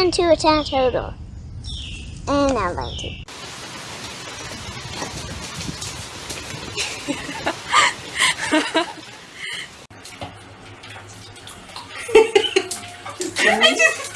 and to attack turtle. And I'm going to. I just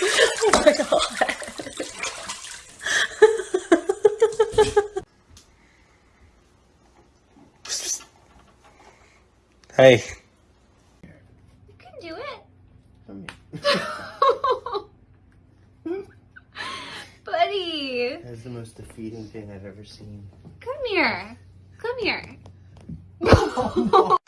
oh my god. Hey. You can do it. Come here. Buddy, That's the most defeating thing I've ever seen. come here. Come here. You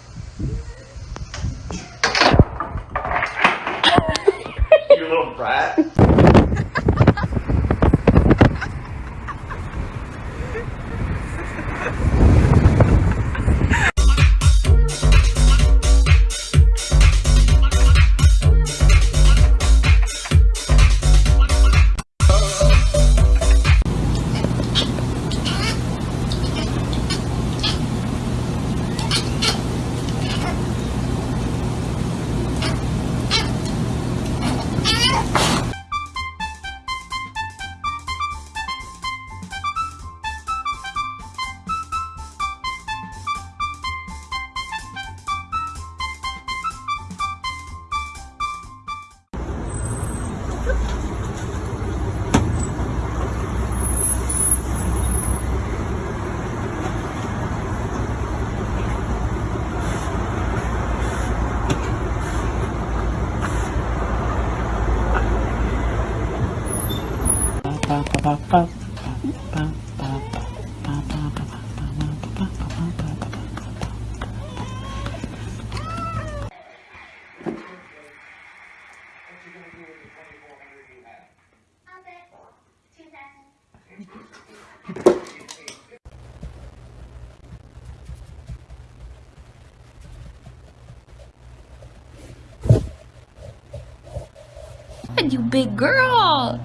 you big girl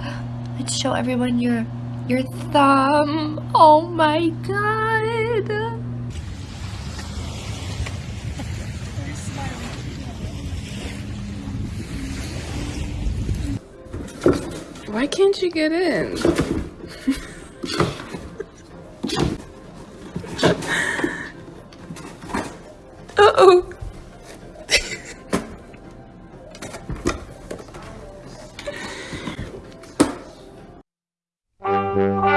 could show everyone your your thumb. Oh my god. Why can't you get in? Uh-oh. Oh.